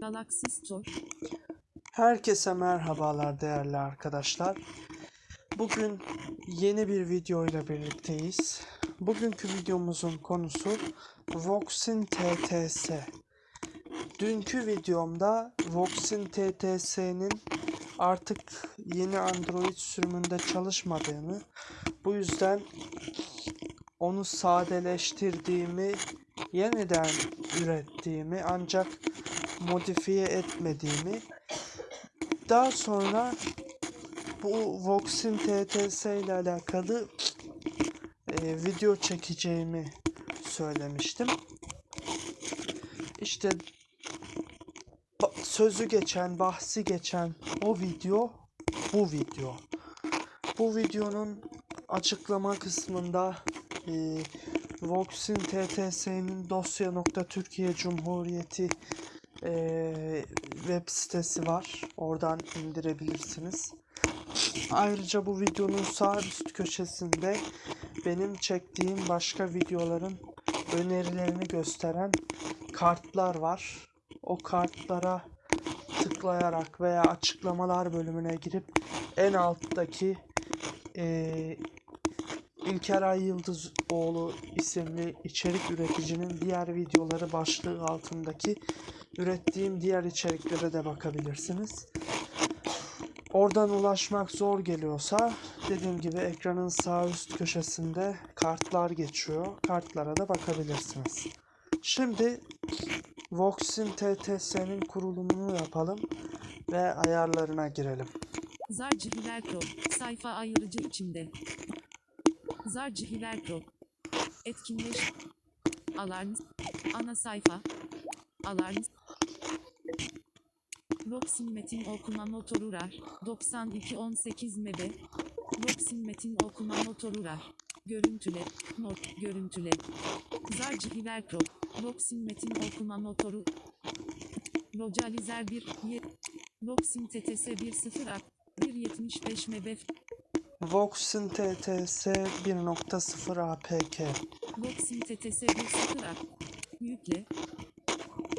Galaxy Store. Herkese merhabalar değerli arkadaşlar. Bugün yeni bir video ile birlikteyiz. Bugünkü videomuzun konusu Voxin TTS. Dünkü videomda Voxin TTS'nin artık yeni Android sürümünde çalışmadığını, bu yüzden onu sadeleştirdiğimi, yeniden ürettiğimi ancak modifiye etmediğimi daha sonra bu Vox'in TTS ile alakalı e, video çekeceğimi söylemiştim. İşte sözü geçen, bahsi geçen o video bu video. Bu videonun açıklama kısmında e, Vox'in TTS'nin dosya.türkiye Cumhuriyeti e, web sitesi var. Oradan indirebilirsiniz. Ayrıca bu videonun sağ üst köşesinde benim çektiğim başka videoların önerilerini gösteren kartlar var. O kartlara tıklayarak veya açıklamalar bölümüne girip en alttaki eee İlker Ay Yıldızoğlu isimli içerik üreticinin diğer videoları başlığı altındaki ürettiğim diğer içeriklere de bakabilirsiniz. Oradan ulaşmak zor geliyorsa dediğim gibi ekranın sağ üst köşesinde kartlar geçiyor. Kartlara da bakabilirsiniz. Şimdi Vox'in TTS'nin kurulumunu yapalım ve ayarlarına girelim. Zarcı Hilerkro. Sayfa ayrıcı içinde. Zarcı Hilerkro. Etkinleş. Alarm. Ana sayfa. Alarm. Roxin metin okuma motoru RAR. 9218 MB. Roxin metin okuma motoru RAR. Görüntüle. Not. Görüntüle. Zarcı Hilerkro. Roxin metin okuma motoru. Localizer 1. Ye- Roxin TTS 1.0 ak. 1.75 MB. Vox'in TTS 1.0 APK. Roxin TTS 1.0 ak. Yükle.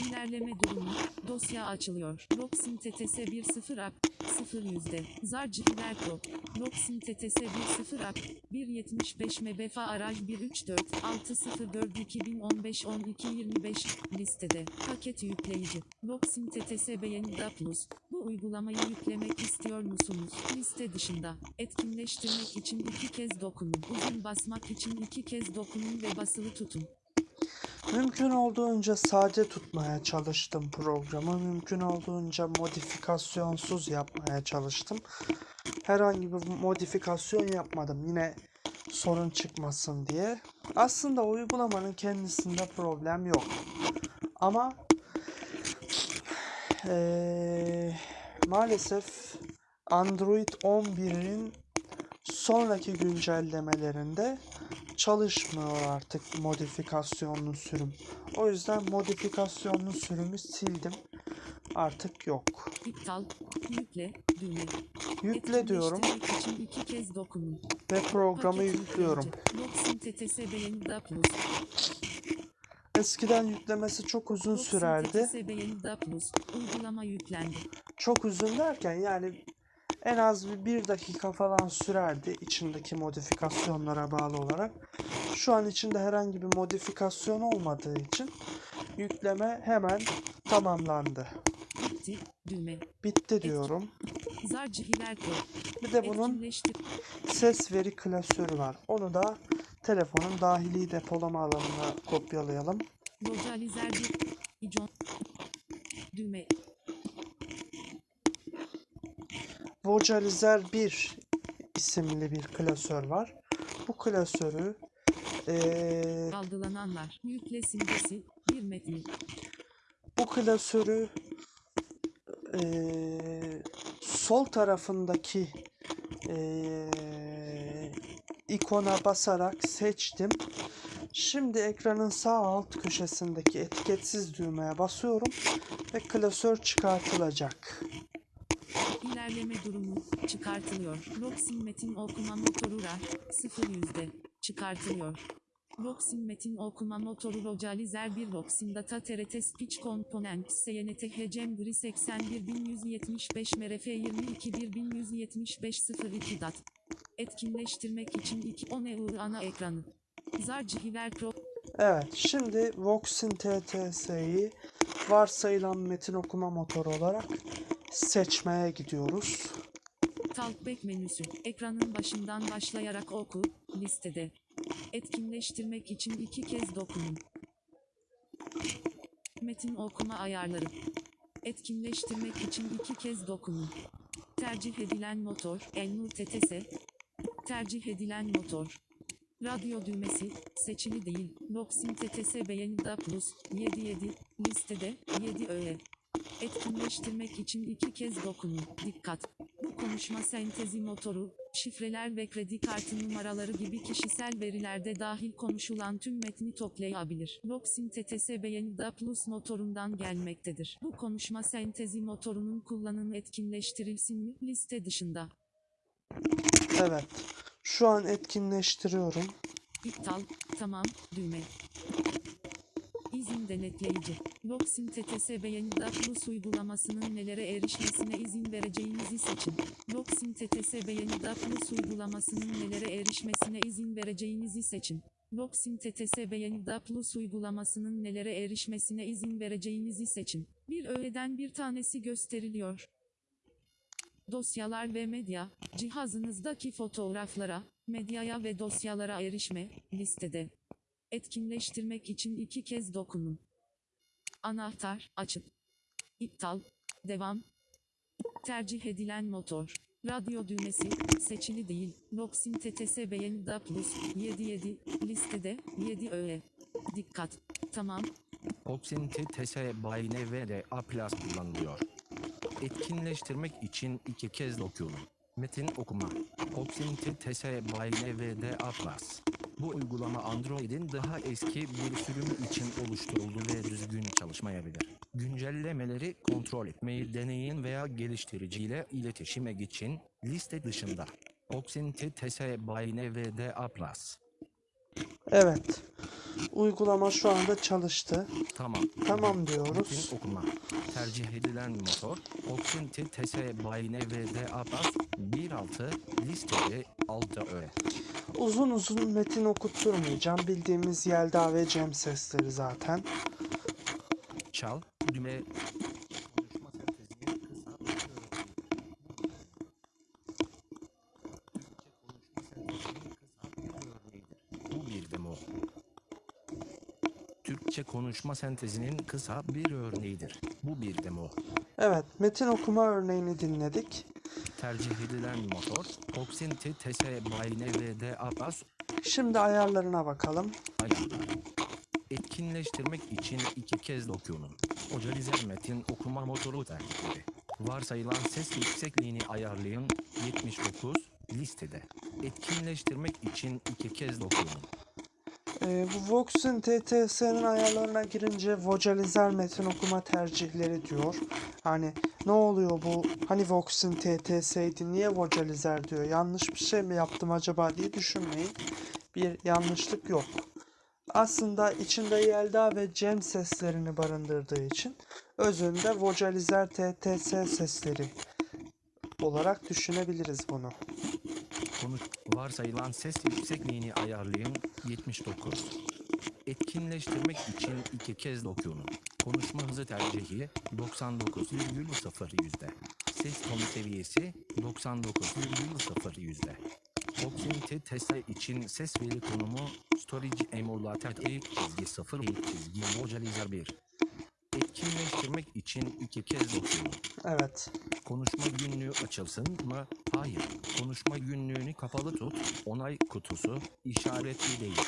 İlerleme durumu. Dosya açılıyor. Roxin TTS 1.0 ak. 0 yüzde. Zarcı Hilerko. Roxin TTS 1.0 ak. 1.75 MB Araj 134 604 2015 12 25 listede. Paket yükleyici. Roxin TTS Beğenida Plus. Bu uygulamayı yüklemek istiyor musunuz? Liste dışında. Etkinleştirmek için iki kez dokunun. Uzun basmak için iki kez dokunun ve basılı tutun. Mümkün olduğunca sade tutmaya çalıştım programı. Mümkün olduğunca modifikasyonsuz yapmaya çalıştım. Herhangi bir modifikasyon yapmadım. Yine sorun çıkmasın diye. Aslında uygulamanın kendisinde problem yok. Ama eee, maalesef Android 11'in sonraki güncellemelerinde çalışmıyor artık modifikasyonlu sürüm. O yüzden modifikasyonlu sürümü sildim. Artık yok. İptal, yükle, düğme. Yükle diyorum için iki kez dokunun. ve programı Paket yüklüyorum. Eskiden yüklemesi çok uzun sürerdi. Uygulama yüklendi. Çok uzun derken yani en az bir, bir dakika falan sürerdi içindeki modifikasyonlara bağlı olarak. Şu an içinde herhangi bir modifikasyon olmadığı için yükleme hemen tamamlandı. Bitti, düğme. Bitti diyorum. Bir de bunun ses veri klasörü var. Onu da telefonun dahili depolama alanına kopyalayalım. Localizer 1. İcon. Düğme. Vocalizer 1 isimli bir klasör var. Bu klasörü eee, Algılananlar. Yükle simgesi. Bir metni. bu klasörü eee, sol tarafındaki eee, ikona basarak seçtim. Şimdi ekranın sağ alt köşesindeki etiketsiz düğmeye basıyorum ve klasör çıkartılacak. İlerleme durumu çıkartılıyor. Roxin metin okuma motoru RAR 0 yüzde çıkartılıyor. Roxin metin okuma motoru Localizer 1 Roxin Data TRT Speech Component SYNT Hecem Gri 81175 MRF 22175 02 DAT Etkinleştirmek için 2 ONEU ana ekranı Zar Cihiver Pro Evet, şimdi Voxin TTS'yi varsayılan metin okuma motoru olarak seçmeye gidiyoruz. Talkback menüsü. Ekranın başından başlayarak oku. Listede. Etkinleştirmek için iki kez dokunun. Metin okuma ayarları. Etkinleştirmek için iki kez dokunun. Tercih edilen motor. Elnur TTS. Tercih edilen motor. Radyo düğmesi. Seçili değil. Noxin TTS beğenida plus. 77. Listede. 7 öğe. Etkinleştirmek için iki kez dokunun. Dikkat! Bu konuşma sentezi motoru, şifreler ve kredi kartı numaraları gibi kişisel verilerde dahil konuşulan tüm metni toplayabilir. Roxin TTS Beğenida Plus motorundan gelmektedir. Bu konuşma sentezi motorunun kullanımı etkinleştirilsin mi? Liste dışında. Evet, şu an etkinleştiriyorum. İptal, tamam, düğme. İzin denetleyici. Roxin TTS Beğenida Plus uygulamasının nelere erişmesine izin vereceğinizi seçin. Roxin TTS Beğenida Plus uygulamasının nelere erişmesine izin vereceğinizi seçin. Roxin TTS Beğenida Plus uygulamasının nelere erişmesine izin vereceğinizi seçin. Bir öğeden bir tanesi gösteriliyor. Dosyalar ve medya, cihazınızdaki fotoğraflara, medyaya ve dosyalara erişme, listede. Etkinleştirmek için iki kez dokunun. Anahtar, açıp. İptal, devam. Tercih edilen motor. Radyo düğmesi, seçili değil. Noxin TTS Beğenida Plus, 77, listede, 7 öğe. Dikkat, tamam, Oxin TTS by NVDA Plus kullanılıyor. Etkinleştirmek için iki kez dokunun. Metin okuma. Oxin TTS by NVDA Plus. Bu uygulama Android'in daha eski bir sürümü için oluşturuldu ve düzgün çalışmayabilir. Güncellemeleri kontrol etmeyi deneyin veya geliştiriciyle iletişime geçin. Liste dışında. Oxin TTS by NVDA Plus. Evet, uygulama şu anda çalıştı. Tamam. Tamam diyoruz. Metin okuma. Tercih edilen motor Oxin TTS by NVDA Plus 1.6 listede 6 öğe. Uzun uzun metin okutturmayacağım. Bildiğimiz Yelda ve Cem sesleri zaten. Çal, düğme. Türkçe konuşma sentezinin kısa bir örneğidir. Bu bir demo. Evet, metin okuma örneğini dinledik. Tercih edilen motor Oxin TTS by NVDA Plus Şimdi ayarlarına bakalım. ayarlar. Etkinleştirmek için iki kez dokunun. Ocalizer metin okuma motoru tercihleri. Varsayılan ses yüksekliğini ayarlayın. 79 listede. Etkinleştirmek için iki kez dokunun. Ee, bu Vox'un TTS'nin ayarlarına girince vocalizer metin okuma tercihleri diyor. Hani ne oluyor bu? Hani Vox'un TTS'ydi niye vocalizer diyor? Yanlış bir şey mi yaptım acaba diye düşünmeyin. Bir yanlışlık yok. Aslında içinde Yelda ve Cem seslerini barındırdığı için özünde vocalizer TTS sesleri olarak düşünebiliriz bunu. Konuş varsayılan ses yüksekliğini ayarlayın. 79. Etkinleştirmek için iki kez dokunun. Konuşma hızı tercihi 99,0 yüzde. Ses tonu seviyesi 99,0 yüzde. Oxygen TTS için ses veri konumu Storage Emulator eğik çizgi 0 eğik çizgi Vocalizer 1. Etkinleştirmek için iki kez dokunun. Evet. Konuşma günlüğü açılsın mı? Hayır. Konuşma günlüğünü kapalı tut. Onay kutusu işaretli değil.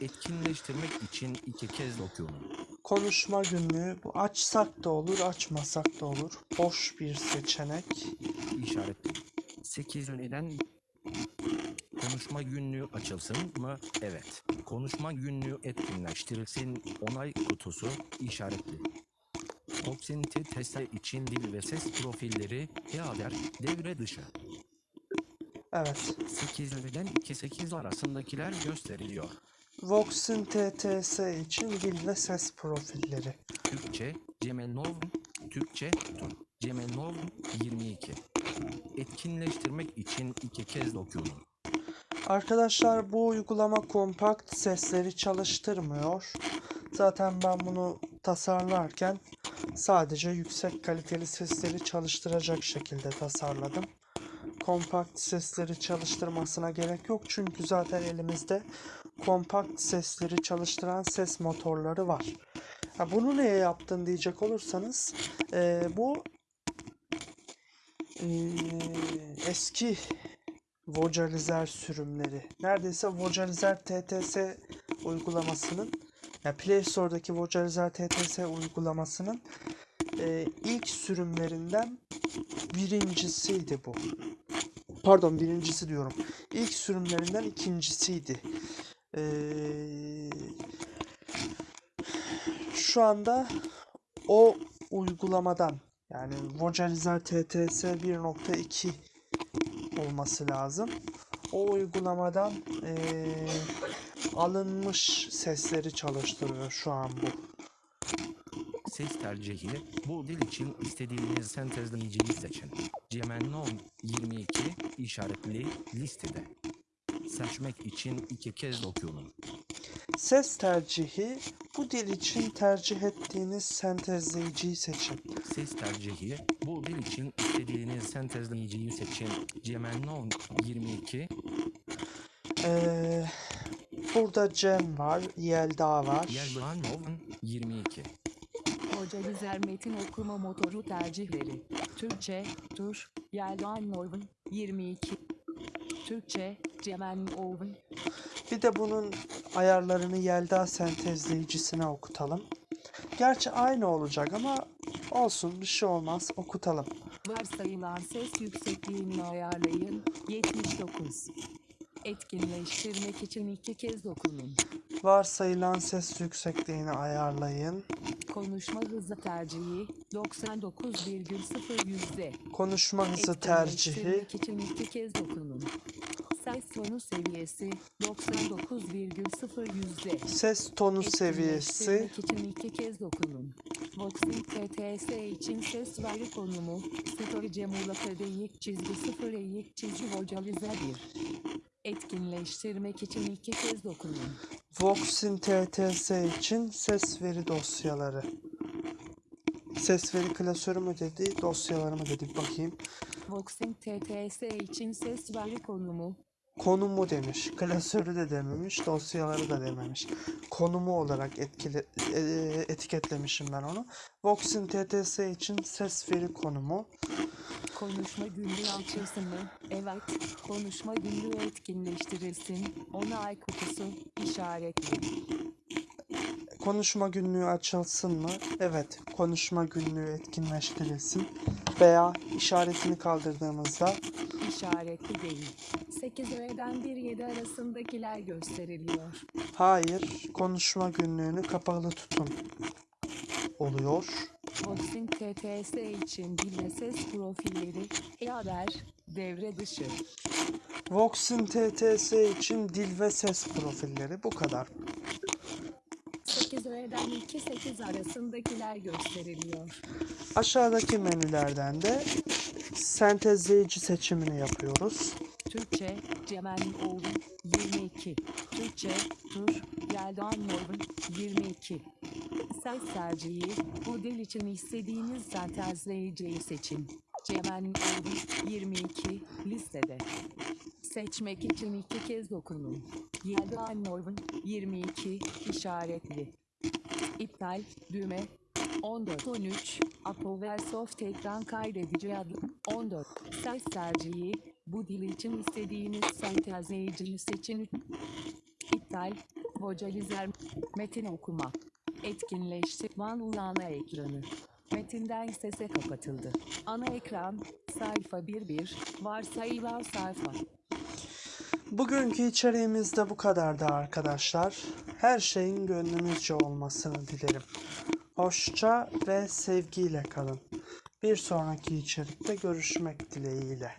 Etkinleştirmek için iki kez dokunun. Konuşma günlüğü bu açsak da olur, açmasak da olur. Boş bir seçenek. İşaretli. 8 önceden Konuşma günlüğü açılsın mı? Evet. Konuşma günlüğü etkinleştirilsin. Onay kutusu işaretli. Proximity testi için dil ve ses profilleri HEADER devre dışı. Evet. 8 önceden 2-8 arasındakiler gösteriliyor. Vox'in TTS için dil ve ses profilleri. Türkçe Cemelnov, Türkçe Tur. Cemelnov 22. Etkinleştirmek için iki kez dokunun. Arkadaşlar bu uygulama kompakt sesleri çalıştırmıyor. Zaten ben bunu tasarlarken sadece yüksek kaliteli sesleri çalıştıracak şekilde tasarladım. Kompakt sesleri çalıştırmasına gerek yok çünkü zaten elimizde kompakt sesleri çalıştıran ses motorları var. Ha, bunu neye yaptın diyecek olursanız eee, bu eee, eski Vocalizer sürümleri. Neredeyse Vocalizer TTS uygulamasının ya Play Store'daki Vocalizer TTS uygulamasının e, ilk sürümlerinden birincisiydi bu. Pardon birincisi diyorum. İlk sürümlerinden ikincisiydi. Ee, şu anda o uygulamadan yani Vocalizer TTS 1.2 olması lazım. O uygulamadan eee, alınmış sesleri çalıştırıyor şu an bu. Ses tercihi bu dil için istediğiniz sentezleyiciyi seçin. Cemelnov 22 işaretli listede. Seçmek için iki kez dokunun. Ses tercihi bu dil için tercih ettiğiniz sentezleyiciyi seçin. Ses tercihi bu dil için istediğiniz sentezleyiciyi seçin. Cemelnov 22 Eee, burada Cem var, Yelda var. Yeldanov 22 Vocalizer metin okuma motoru tercihleri. Türkçe, Tur, Norven, 22. Türkçe, Cemen Oven, Bir de bunun ayarlarını Yelda sentezleyicisine okutalım. Gerçi aynı olacak ama olsun bir şey olmaz okutalım. varsayılan ses yüksekliğini ayarlayın, 79. Etkinleştirmek için iki kez dokunun. Varsayılan ses yüksekliğini ayarlayın. Konuşma hızı tercihi, 99,0 yüzde. Konuşma hızı tercihi için iki kez dokunun. Ses tonu seviyesi, 99,0 yüzde. ses tonu seviyesi için iki kez dokunun. Voxing TTS için ses veri konumu, storage muğlaka deyik çizgi sıfır eğik çizgi vocalize 1. Etkinleştirmek için iki kez dokunun. Voxin TTS için ses veri dosyaları. Ses veri klasörü mü dedi, dosyaları mı dedi bakayım. Voxing TTS için ses veri konumu, Konumu demiş. Klasörü de dememiş, dosyaları da dememiş. Konumu olarak etkile, etiketlemişim ben onu. Voxin TTS için ses veri konumu. konuşma günlüğü açılsın mı? Evet, konuşma günlüğü etkinleştirilsin. Onay kutusu, işaretli. Konuşma günlüğü açılsın mı? Evet, konuşma günlüğü etkinleştirilsin. Veya işaretini kaldırdığımızda İşaretli değil. 8 öğeden 1-7 arasındakiler gösteriliyor. hayır, konuşma günlüğünü kapalı tutun oluyor. Voxing TTS için dil ve ses profilleri, e-haber, devre dışı. Voxin TTS için dil ve ses profilleri bu kadar. 8 öğeden 2-8 arasındakiler gösteriliyor. Aşağıdaki menülerden de sentezleyici seçimini yapıyoruz. Türkçe, Cemal Oğlum, 22. Türkçe, Tur, Yeldan Norvin, 22. Ses tercihi, bu dil için istediğiniz sentezleyiciyi seçin. Cemal Oğlum, 22, listede. Seçmek için iki kez dokunun. Yeldan Norvin, 22, işaretli. İptal, düğme, 14-13, Apple Soft ekran kaydedici adı 14. Ses tercihi, bu dil için istediğiniz sentezleyiciyi seçin. İptal, vocalizer, metin okuma. Etkinleştir, Van ana ekranı. Metinden sese kapatıldı. Ana ekran, sayfa 1.1, varsayılan sayfa. Bugünkü içeriğimiz de bu kadardı arkadaşlar. Her şeyin gönlünüzce olmasını dilerim. Hoşça ve sevgiyle kalın. Bir sonraki içerikte görüşmek dileğiyle.